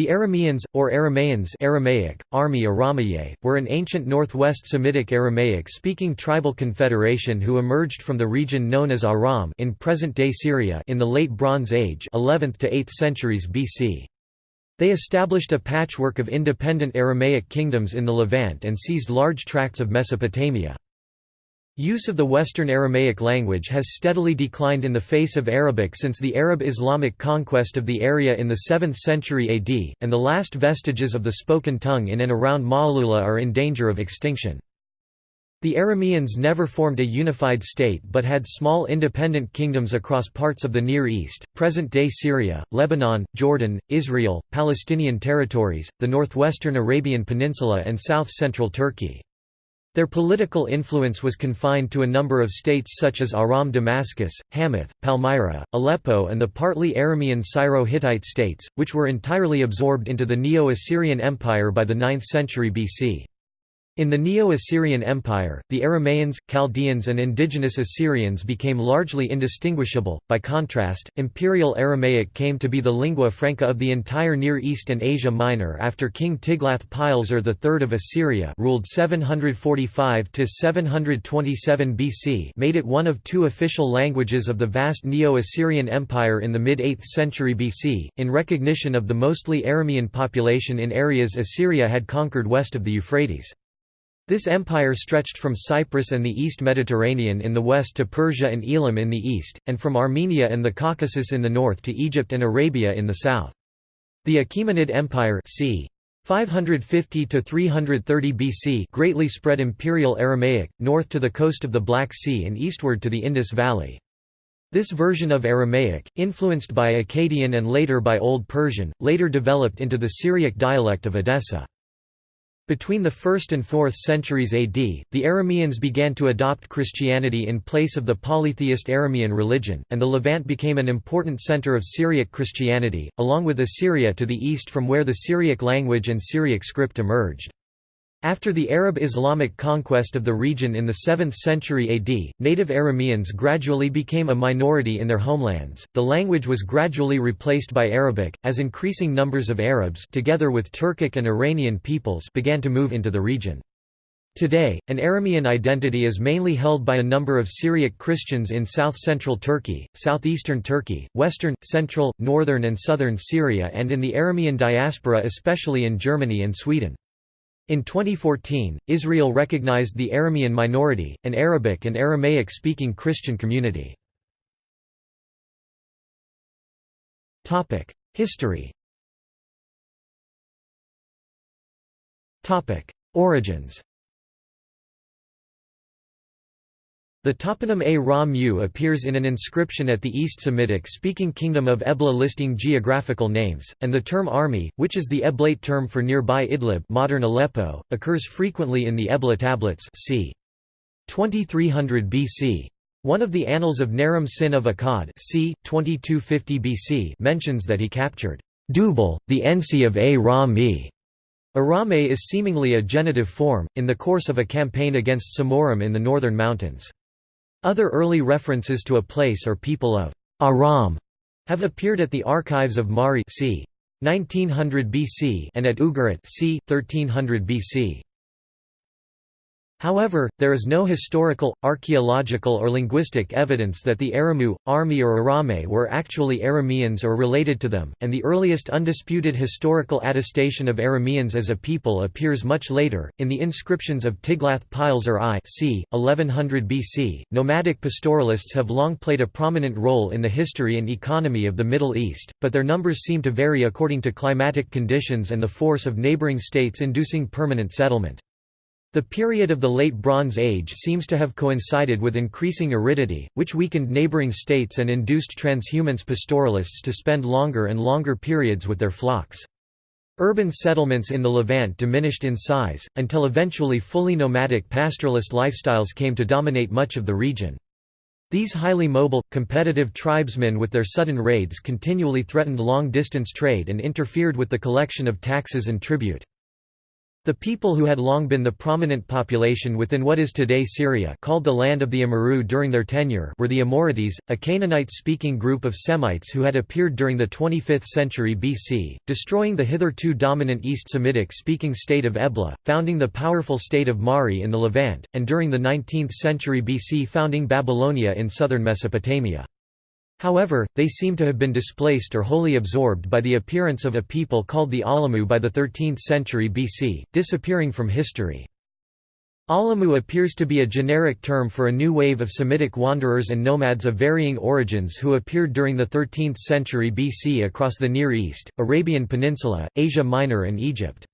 The Arameans, or Aramaeans Aramaic, Armi Aramaye, were an ancient northwest Semitic Aramaic-speaking tribal confederation who emerged from the region known as Aram in present-day Syria in the Late Bronze Age 11th to 8th centuries BC. They established a patchwork of independent Aramaic kingdoms in the Levant and seized large tracts of Mesopotamia. Use of the Western Aramaic language has steadily declined in the face of Arabic since the Arab-Islamic conquest of the area in the 7th century AD, and the last vestiges of the spoken tongue in and around Ma'alula are in danger of extinction. The Arameans never formed a unified state but had small independent kingdoms across parts of the Near East, present-day Syria, Lebanon, Jordan, Israel, Palestinian territories, the northwestern Arabian Peninsula and south-central Turkey. Their political influence was confined to a number of states such as Aram Damascus, Hamath, Palmyra, Aleppo and the partly Aramean Syro-Hittite states, which were entirely absorbed into the Neo-Assyrian Empire by the 9th century BC. In the Neo-Assyrian Empire, the Aramaeans, Chaldeans and indigenous Assyrians became largely indistinguishable. By contrast, Imperial Aramaic came to be the lingua franca of the entire Near East and Asia Minor after King Tiglath-Pileser III of Assyria ruled 745 to 727 BC, made it one of two official languages of the vast Neo-Assyrian Empire in the mid-8th century BC, in recognition of the mostly Aramean population in areas Assyria had conquered west of the Euphrates. This empire stretched from Cyprus and the East Mediterranean in the west to Persia and Elam in the east, and from Armenia and the Caucasus in the north to Egypt and Arabia in the south. The Achaemenid Empire c. 550 to 330 BC greatly spread imperial Aramaic north to the coast of the Black Sea and eastward to the Indus Valley. This version of Aramaic, influenced by Akkadian and later by Old Persian, later developed into the Syriac dialect of Edessa. Between the 1st and 4th centuries AD, the Arameans began to adopt Christianity in place of the polytheist Aramean religion, and the Levant became an important center of Syriac Christianity, along with Assyria to the east from where the Syriac language and Syriac script emerged. After the Arab Islamic conquest of the region in the 7th century AD, native Arameans gradually became a minority in their homelands. The language was gradually replaced by Arabic, as increasing numbers of Arabs together with Turkic and Iranian peoples began to move into the region. Today, an Aramean identity is mainly held by a number of Syriac Christians in south-central Turkey, southeastern Turkey, western, central, northern and southern Syria and in the Aramean diaspora especially in Germany and Sweden. In 2014, Israel recognized the Aramean minority, an Arabic and Aramaic-speaking Christian community. History Origins The toponym A Ra Mu appears in an inscription at the East Semitic-speaking kingdom of Ebla listing geographical names, and the term Armi, which is the Eblaite term for nearby Idlib modern Aleppo, occurs frequently in the Ebla tablets c. 2300 BC. One of the Annals of Naram Sin of Akkad c. 2250 BC mentions that he captured Dubal, the Ensi of A Ra Mi. Arame is seemingly a genitive form, in the course of a campaign against Simurrum in the northern mountains. Other early references to a place or people of Aram have appeared at the archives of Mari c. 1900 BC and at Ugarit c. 1300 BC. However, there is no historical, archaeological or linguistic evidence that the Aramu, Armi or Arame were actually Arameans or related to them, and the earliest undisputed historical attestation of Arameans as a people appears much later, in the inscriptions of Tiglath-Pileser I c. 1100 BC. Nomadic pastoralists have long played a prominent role in the history and economy of the Middle East, but their numbers seem to vary according to climatic conditions and the force of neighboring states inducing permanent settlement. The period of the Late Bronze Age seems to have coincided with increasing aridity, which weakened neighboring states and induced transhumance pastoralists to spend longer and longer periods with their flocks. Urban settlements in the Levant diminished in size, until eventually fully nomadic pastoralist lifestyles came to dominate much of the region. These highly mobile, competitive tribesmen with their sudden raids continually threatened long-distance trade and interfered with the collection of taxes and tribute. The people who had long been the prominent population within what is today Syria called the Land of the Amurru during their tenure were the Amorites, a Canaanite-speaking group of Semites who had appeared during the 25th century BC, destroying the hitherto dominant East Semitic-speaking state of Ebla, founding the powerful state of Mari in the Levant, and during the 19th century BC founding Babylonia in southern Mesopotamia. However, they seem to have been displaced or wholly absorbed by the appearance of a people called the Alamu by the 13th century BC, disappearing from history. Alamu appears to be a generic term for a new wave of Semitic wanderers and nomads of varying origins who appeared during the 13th century BC across the Near East, Arabian Peninsula, Asia Minor and Egypt.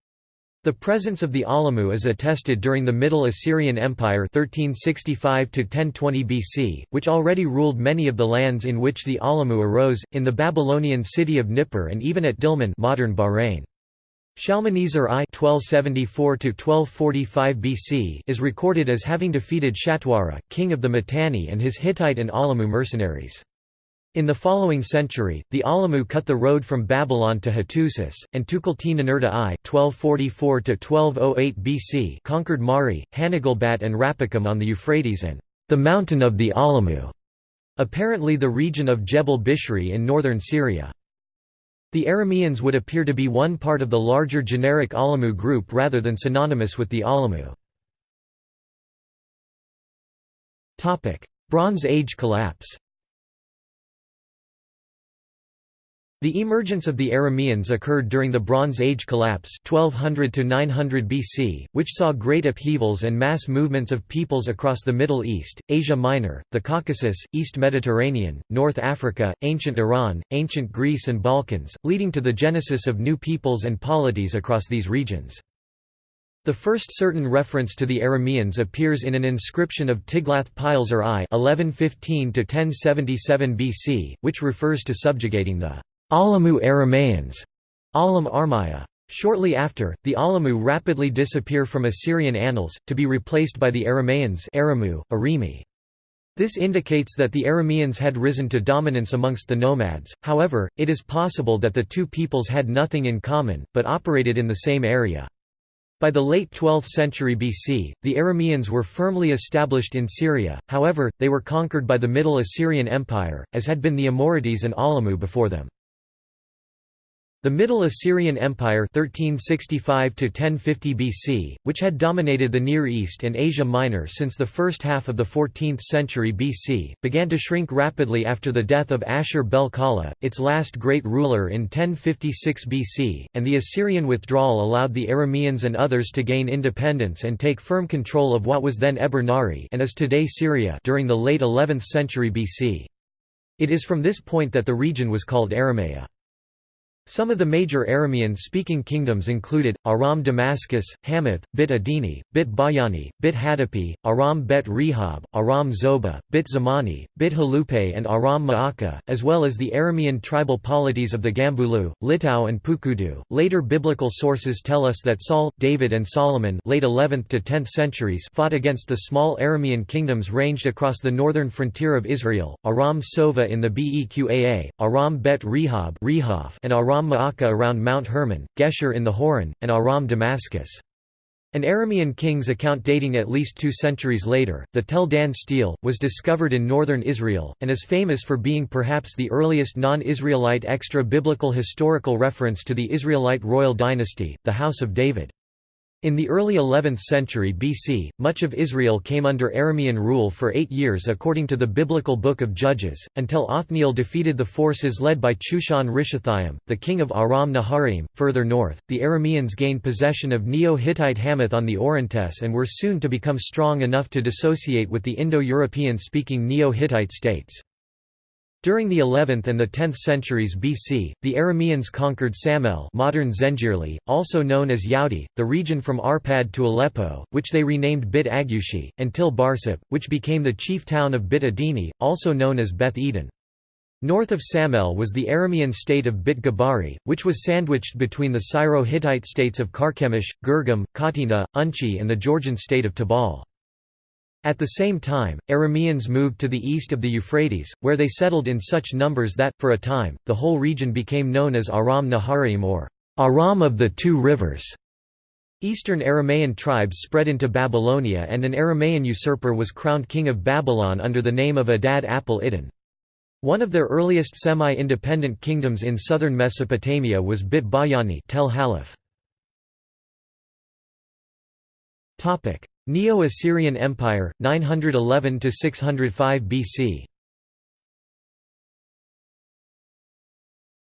The presence of the Alamu is attested during the Middle Assyrian Empire 1365 BC, which already ruled many of the lands in which the Alamu arose, in the Babylonian city of Nippur and even at Dilmun modern Bahrain. Shalmaneser I 1274 BC is recorded as having defeated Shatwara, king of the Mitanni and his Hittite and Alamu mercenaries. In the following century, the Alamu cut the road from Babylon to Hattusis, and Tukulti-Ninurta I (1244–1208 BC) conquered Mari, Hanigalbat, and Rapakam on the Euphrates and the mountain of the Alamu, apparently the region of Jebel Bishri in northern Syria. The Arameans would appear to be one part of the larger generic Alamu group rather than synonymous with the Alamu. Bronze Age collapse The emergence of the Arameans occurred during the Bronze Age collapse 1200 to 900 BC, which saw great upheavals and mass movements of peoples across the Middle East, Asia Minor, the Caucasus, East Mediterranean, North Africa, ancient Iran, ancient Greece and Balkans, leading to the genesis of new peoples and polities across these regions. The first certain reference to the Arameans appears in an inscription of Tiglath-Pileser I 1115 BC, which refers to subjugating the Alamu Aramaeans, Alam Armaya. Shortly after, the Alamu rapidly disappear from Assyrian annals, to be replaced by the Aramaeans Aramu, Arimi. This indicates that the Arameans had risen to dominance amongst the nomads, however, it is possible that the two peoples had nothing in common, but operated in the same area. By the late 12th century BC, the Arameans were firmly established in Syria, however, they were conquered by the Middle Assyrian Empire, as had been the Amorites and Alamu before them. The Middle Assyrian Empire 1365 BC, which had dominated the Near East and Asia Minor since the first half of the 14th century BC, began to shrink rapidly after the death of Ashur-bel-Kala, its last great ruler in 1056 BC, and the Assyrian withdrawal allowed the Arameans and others to gain independence and take firm control of what was then Eber Nari and is today Syria during the late 11th century BC. It is from this point that the region was called Aramea. Some of the major Aramean-speaking kingdoms included, Aram Damascus, Hamath, Bit Adini, Bit Bayani, Bit Hadapi, Aram Bet Rehob, Aram Zoba, Bit Zamani, Bit Halupe and Aram Ma'aka, as well as the Aramean tribal polities of the Gambulu, Litau and Pukudu. Later biblical sources tell us that Saul, David and Solomon late 11th to 10th centuries fought against the small Aramean kingdoms ranged across the northern frontier of Israel, Aram Sova in the Beqaa, Aram Bet Rehob and Aram Aram Ma'aka around Mount Hermon, Geshur in the Hauran, and Aram Damascus. An Aramean king's account dating at least two centuries later, the Tel Dan stele, was discovered in northern Israel, and is famous for being perhaps the earliest non-Israelite extra-biblical historical reference to the Israelite royal dynasty, the House of David. In the early 11th century BC, much of Israel came under Aramean rule for eight years according to the biblical Book of Judges, until Othniel defeated the forces led by Chushan Rishathaim, the king of Aram Naharaim. Further north, the Arameans gained possession of Neo-Hittite Hamath on the Orontes and were soon to become strong enough to dissociate with the Indo-European speaking Neo-Hittite states. During the 11th and the 10th centuries BC, the Arameans conquered Samel modern Zengirli, also known as Yaudi, the region from Arpad to Aleppo, which they renamed Bit Agushi, until Barsip, which became the chief town of Bit Adini, also known as Beth Eden. North of Samel was the Aramean state of Bit Gabari, which was sandwiched between the Syro-Hittite states of Carchemish, Girgam, Katina, Unchi and the Georgian state of Tabal. At the same time, Arameans moved to the east of the Euphrates, where they settled in such numbers that, for a time, the whole region became known as Aram Naharaim or Aram of the Two Rivers. Eastern Aramaean tribes spread into Babylonia and an Aramaean usurper was crowned king of Babylon under the name of Adad Apel Iddin. One of their earliest semi-independent kingdoms in southern Mesopotamia was Bit Bayani Tel Halaf. Neo-Assyrian Empire, 911–605 BC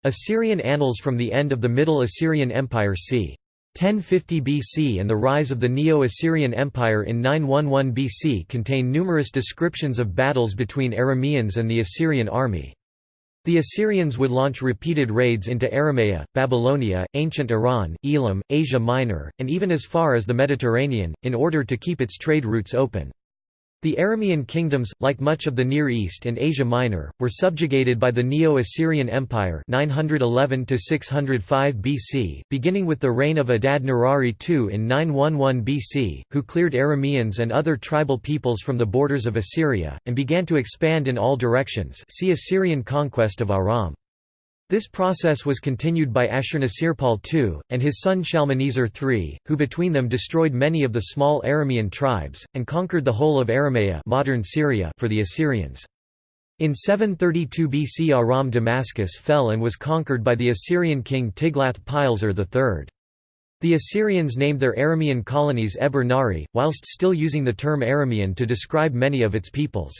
Assyrian annals from the end of the Middle Assyrian Empire c. 1050 BC and the rise of the Neo-Assyrian Empire in 911 BC contain numerous descriptions of battles between Arameans and the Assyrian army. The Assyrians would launch repeated raids into Aramea, Babylonia, ancient Iran, Elam, Asia Minor, and even as far as the Mediterranean, in order to keep its trade routes open. The Aramean kingdoms, like much of the Near East and Asia Minor, were subjugated by the Neo-Assyrian Empire 911 BC, beginning with the reign of Adad Nirari II in 911 BC, who cleared Arameans and other tribal peoples from the borders of Assyria, and began to expand in all directions see Assyrian conquest of Aram. This process was continued by Ashurnasirpal II, and his son Shalmaneser III, who between them destroyed many of the small Aramean tribes, and conquered the whole of Aramea modern Syria for the Assyrians. In 732 BC Aram Damascus fell and was conquered by the Assyrian king Tiglath-Pileser III. The Assyrians named their Aramean colonies Eber Nari, whilst still using the term Aramean to describe many of its peoples.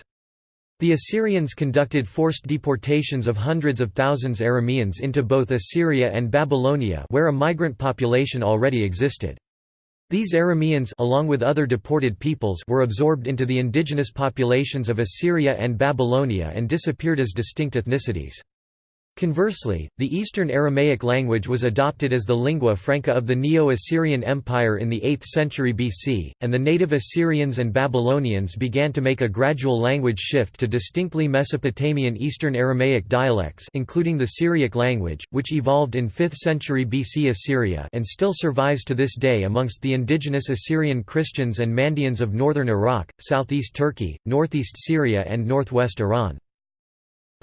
The Assyrians conducted forced deportations of hundreds of thousands Arameans into both Assyria and Babylonia where a migrant population already existed. These Arameans along with other deported peoples were absorbed into the indigenous populations of Assyria and Babylonia and disappeared as distinct ethnicities. Conversely, the Eastern Aramaic language was adopted as the lingua franca of the Neo-Assyrian Empire in the 8th century BC, and the native Assyrians and Babylonians began to make a gradual language shift to distinctly Mesopotamian Eastern Aramaic dialects including the Syriac language, which evolved in 5th century BC Assyria and still survives to this day amongst the indigenous Assyrian Christians and Mandaeans of northern Iraq, southeast Turkey, northeast Syria and northwest Iran.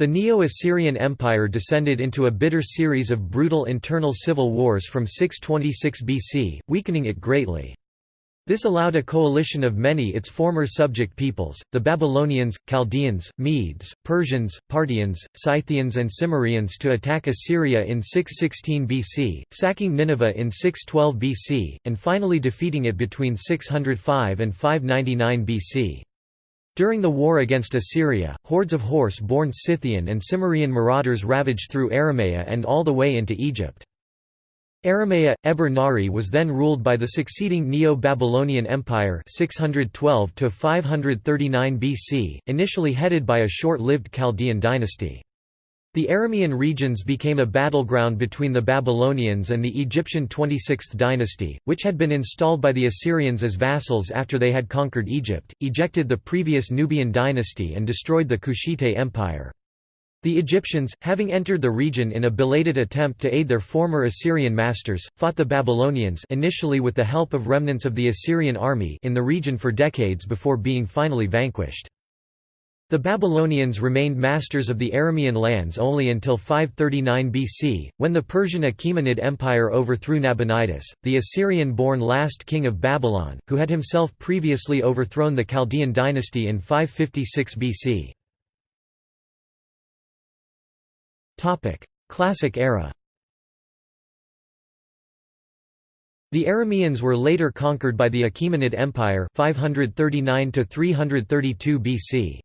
The Neo-Assyrian Empire descended into a bitter series of brutal internal civil wars from 626 BC, weakening it greatly. This allowed a coalition of many its former subject peoples, the Babylonians, Chaldeans, Medes, Persians, Parthians, Scythians and Cimmerians to attack Assyria in 616 BC, sacking Nineveh in 612 BC, and finally defeating it between 605 and 599 BC. During the war against Assyria, hordes of horse-borne Scythian and Cimmerian marauders ravaged through Aramea and all the way into Egypt. Aramea, Eber Nari was then ruled by the succeeding Neo-Babylonian Empire 612 BC, initially headed by a short-lived Chaldean dynasty. The Aramean regions became a battleground between the Babylonians and the Egyptian 26th dynasty, which had been installed by the Assyrians as vassals after they had conquered Egypt, ejected the previous Nubian dynasty and destroyed the Kushite Empire. The Egyptians, having entered the region in a belated attempt to aid their former Assyrian masters, fought the Babylonians initially with the help of remnants of the Assyrian army in the region for decades before being finally vanquished. The Babylonians remained masters of the Aramean lands only until 539 BC, when the Persian Achaemenid Empire overthrew Nabonidus, the Assyrian-born last king of Babylon, who had himself previously overthrown the Chaldean dynasty in 556 BC. Classic era The Arameans were later conquered by the Achaemenid Empire 539 332 BC.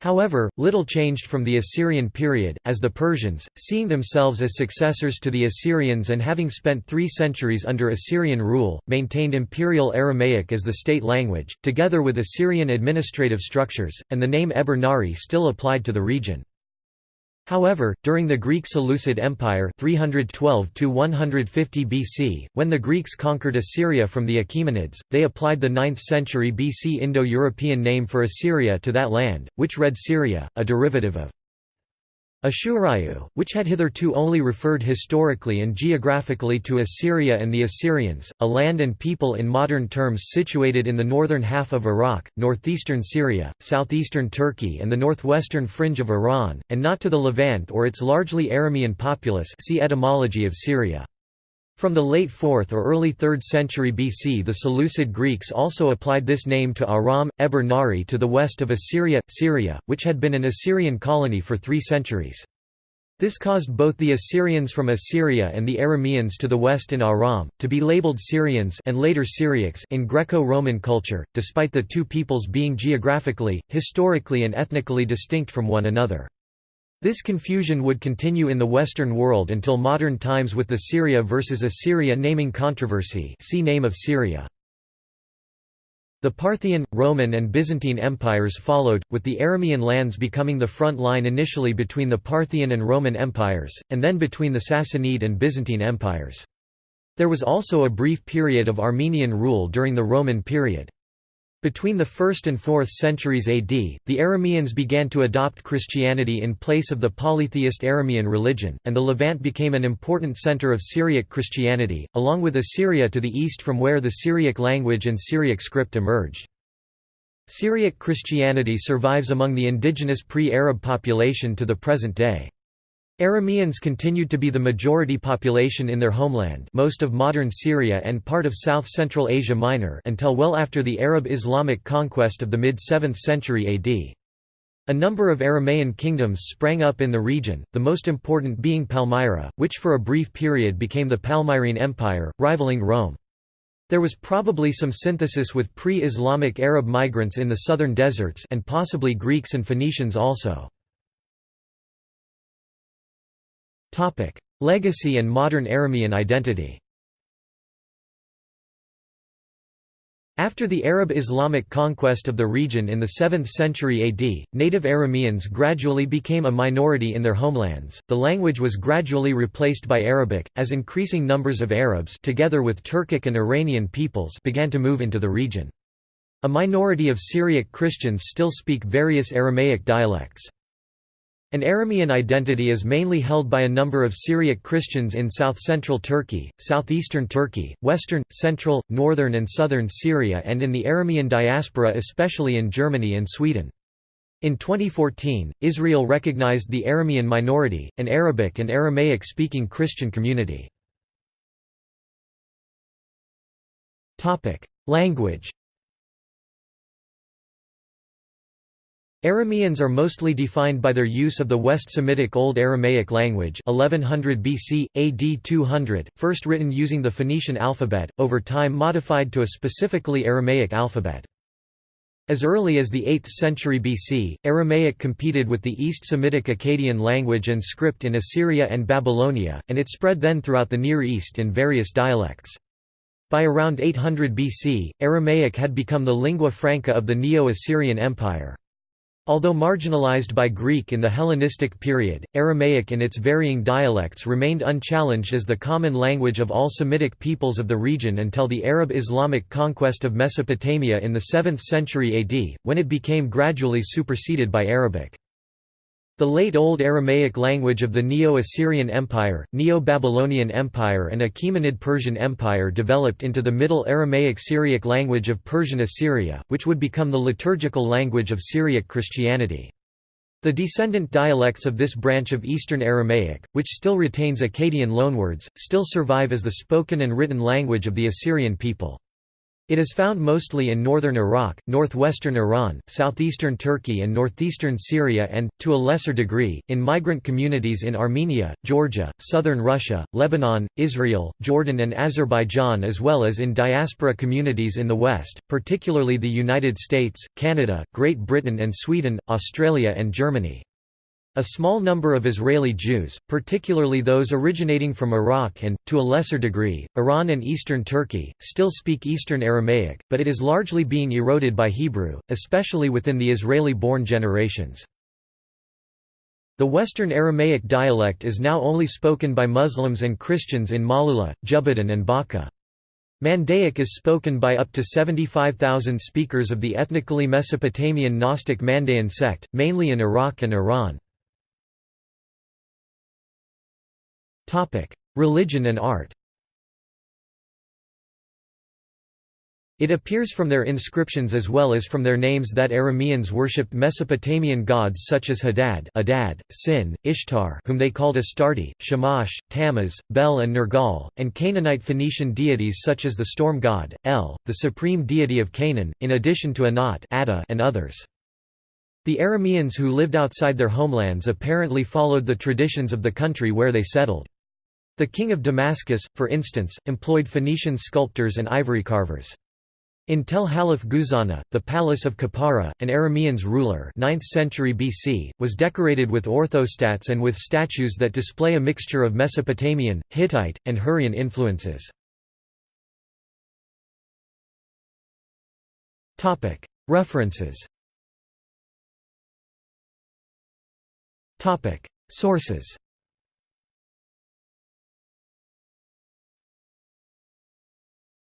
However, little changed from the Assyrian period, as the Persians, seeing themselves as successors to the Assyrians and having spent three centuries under Assyrian rule, maintained Imperial Aramaic as the state language, together with Assyrian administrative structures, and the name Eber Nari still applied to the region. However, during the Greek Seleucid Empire 312 BC, when the Greeks conquered Assyria from the Achaemenids, they applied the 9th century BC Indo-European name for Assyria to that land, which read Syria, a derivative of Ashurayu, which had hitherto only referred historically and geographically to Assyria and the Assyrians, a land and people in modern terms situated in the northern half of Iraq, northeastern Syria, southeastern Turkey and the northwestern fringe of Iran, and not to the Levant or its largely Aramean populace see etymology of Syria. From the late 4th or early 3rd century BC the Seleucid Greeks also applied this name to Aram, Eber Nari to the west of Assyria, Syria, which had been an Assyrian colony for three centuries. This caused both the Assyrians from Assyria and the Arameans to the west in Aram, to be labeled Syrians and later Syriacs in Greco-Roman culture, despite the two peoples being geographically, historically and ethnically distinct from one another. This confusion would continue in the Western world until modern times with the Syria versus Assyria naming controversy see Name of Syria. The Parthian, Roman and Byzantine empires followed, with the Aramean lands becoming the front line initially between the Parthian and Roman empires, and then between the Sassanid and Byzantine empires. There was also a brief period of Armenian rule during the Roman period. Between the 1st and 4th centuries AD, the Arameans began to adopt Christianity in place of the polytheist Aramean religion, and the Levant became an important center of Syriac Christianity, along with Assyria to the east from where the Syriac language and Syriac script emerged. Syriac Christianity survives among the indigenous pre-Arab population to the present day. Arameans continued to be the majority population in their homeland most of modern Syria and part of south-central Asia Minor until well after the Arab Islamic conquest of the mid-7th century AD. A number of Aramaean kingdoms sprang up in the region, the most important being Palmyra, which for a brief period became the Palmyrene Empire, rivaling Rome. There was probably some synthesis with pre-Islamic Arab migrants in the southern deserts and possibly Greeks and Phoenicians also. Legacy and modern Aramean identity After the Arab Islamic conquest of the region in the 7th century AD, native Arameans gradually became a minority in their homelands. The language was gradually replaced by Arabic, as increasing numbers of Arabs together with Turkic and Iranian peoples began to move into the region. A minority of Syriac Christians still speak various Aramaic dialects. An Aramean identity is mainly held by a number of Syriac Christians in south-central Turkey, southeastern Turkey, western, central, northern and southern Syria and in the Aramean diaspora especially in Germany and Sweden. In 2014, Israel recognized the Aramean minority, an Arabic and Aramaic-speaking Christian community. Language Arameans are mostly defined by their use of the West Semitic Old Aramaic language 1100 BC, AD 200, first written using the Phoenician alphabet, over time modified to a specifically Aramaic alphabet. As early as the 8th century BC, Aramaic competed with the East Semitic Akkadian language and script in Assyria and Babylonia, and it spread then throughout the Near East in various dialects. By around 800 BC, Aramaic had become the lingua franca of the Neo-Assyrian Empire. Although marginalized by Greek in the Hellenistic period, Aramaic in its varying dialects remained unchallenged as the common language of all Semitic peoples of the region until the Arab-Islamic conquest of Mesopotamia in the 7th century AD, when it became gradually superseded by Arabic. The late Old Aramaic language of the Neo-Assyrian Empire, Neo-Babylonian Empire and Achaemenid Persian Empire developed into the Middle Aramaic Syriac language of Persian Assyria, which would become the liturgical language of Syriac Christianity. The descendant dialects of this branch of Eastern Aramaic, which still retains Akkadian loanwords, still survive as the spoken and written language of the Assyrian people. It is found mostly in northern Iraq, northwestern Iran, southeastern Turkey and northeastern Syria and, to a lesser degree, in migrant communities in Armenia, Georgia, southern Russia, Lebanon, Israel, Jordan and Azerbaijan as well as in diaspora communities in the West, particularly the United States, Canada, Great Britain and Sweden, Australia and Germany. A small number of Israeli Jews, particularly those originating from Iraq and, to a lesser degree, Iran and eastern Turkey, still speak Eastern Aramaic, but it is largely being eroded by Hebrew, especially within the Israeli-born generations. The Western Aramaic dialect is now only spoken by Muslims and Christians in Malula, Jubbatan and Baca. Mandaic is spoken by up to 75,000 speakers of the ethnically Mesopotamian Gnostic Mandaean sect, mainly in Iraq and Iran. Religion and art It appears from their inscriptions as well as from their names that Arameans worshipped Mesopotamian gods such as Hadad, Adad, Sin, Ishtar whom they called Astarte, Shamash, Tammuz, Bel and Nergal, and Canaanite Phoenician deities such as the storm god, El, the supreme deity of Canaan, in addition to Anat and others. The Arameans who lived outside their homelands apparently followed the traditions of the country where they settled. The king of Damascus, for instance, employed Phoenician sculptors and ivory carvers. In Tel Halaf Guzana, the palace of Khepara, an Arameans ruler 9th century BC, was decorated with orthostats and with statues that display a mixture of Mesopotamian, Hittite, and Hurrian influences. References Sources